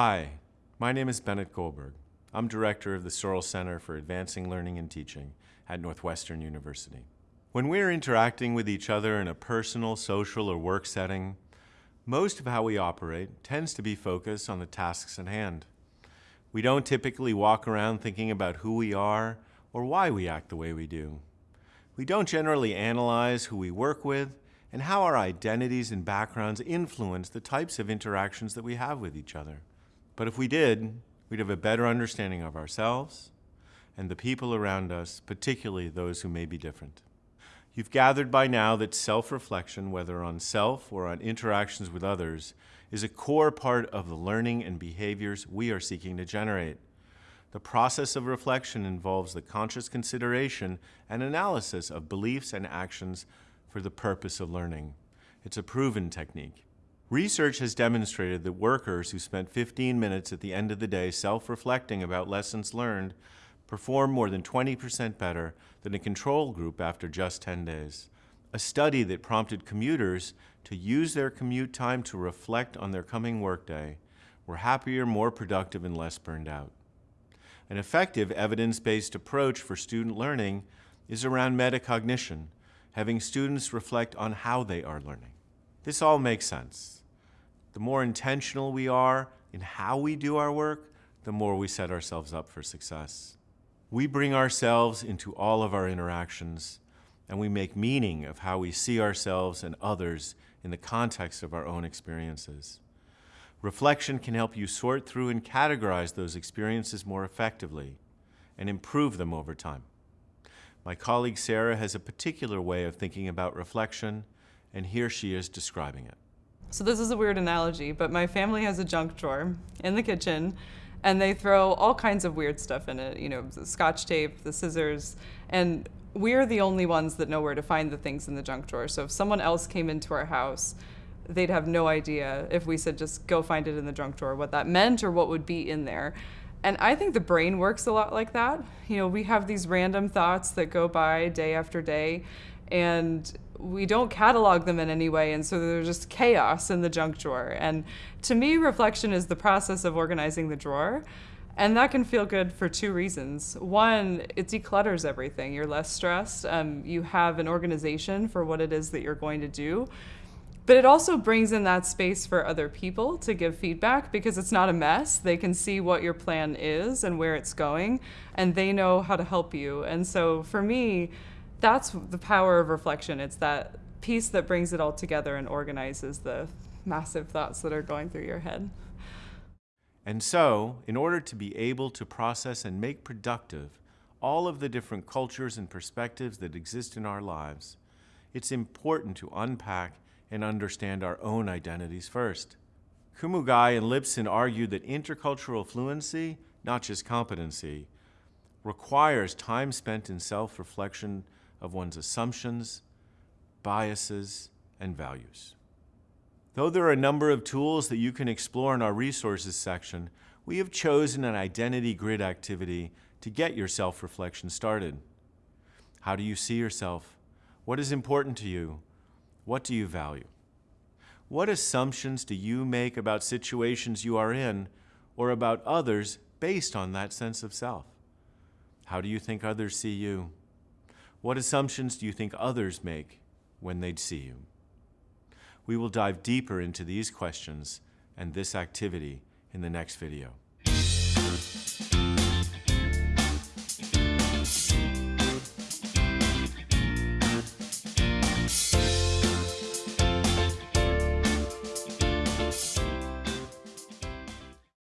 Hi, my name is Bennett Goldberg. I'm director of the Searle Center for Advancing Learning and Teaching at Northwestern University. When we're interacting with each other in a personal, social, or work setting, most of how we operate tends to be focused on the tasks at hand. We don't typically walk around thinking about who we are or why we act the way we do. We don't generally analyze who we work with and how our identities and backgrounds influence the types of interactions that we have with each other. But if we did, we'd have a better understanding of ourselves and the people around us, particularly those who may be different. You've gathered by now that self-reflection, whether on self or on interactions with others, is a core part of the learning and behaviors we are seeking to generate. The process of reflection involves the conscious consideration and analysis of beliefs and actions for the purpose of learning. It's a proven technique. Research has demonstrated that workers who spent 15 minutes at the end of the day self-reflecting about lessons learned perform more than 20% better than a control group after just 10 days. A study that prompted commuters to use their commute time to reflect on their coming workday were happier, more productive, and less burned out. An effective evidence-based approach for student learning is around metacognition, having students reflect on how they are learning. This all makes sense. The more intentional we are in how we do our work, the more we set ourselves up for success. We bring ourselves into all of our interactions, and we make meaning of how we see ourselves and others in the context of our own experiences. Reflection can help you sort through and categorize those experiences more effectively and improve them over time. My colleague Sarah has a particular way of thinking about reflection, and here she is describing it. So this is a weird analogy, but my family has a junk drawer in the kitchen and they throw all kinds of weird stuff in it, you know, the scotch tape, the scissors, and we're the only ones that know where to find the things in the junk drawer. So if someone else came into our house, they'd have no idea if we said just go find it in the junk drawer, what that meant or what would be in there. And I think the brain works a lot like that. You know, we have these random thoughts that go by day after day, and we don't catalog them in any way and so there's just chaos in the junk drawer. And to me reflection is the process of organizing the drawer and that can feel good for two reasons. One it declutters everything. You're less stressed. Um, you have an organization for what it is that you're going to do. But it also brings in that space for other people to give feedback because it's not a mess. They can see what your plan is and where it's going, and they know how to help you. And so for me, that's the power of reflection. It's that piece that brings it all together and organizes the massive thoughts that are going through your head. And so, in order to be able to process and make productive all of the different cultures and perspectives that exist in our lives, it's important to unpack and understand our own identities first. Kumagai and Lypson argued that intercultural fluency, not just competency, requires time spent in self-reflection of one's assumptions, biases, and values. Though there are a number of tools that you can explore in our resources section, we have chosen an identity grid activity to get your self-reflection started. How do you see yourself? What is important to you? What do you value? What assumptions do you make about situations you are in or about others based on that sense of self? How do you think others see you? What assumptions do you think others make when they see you? We will dive deeper into these questions and this activity in the next video.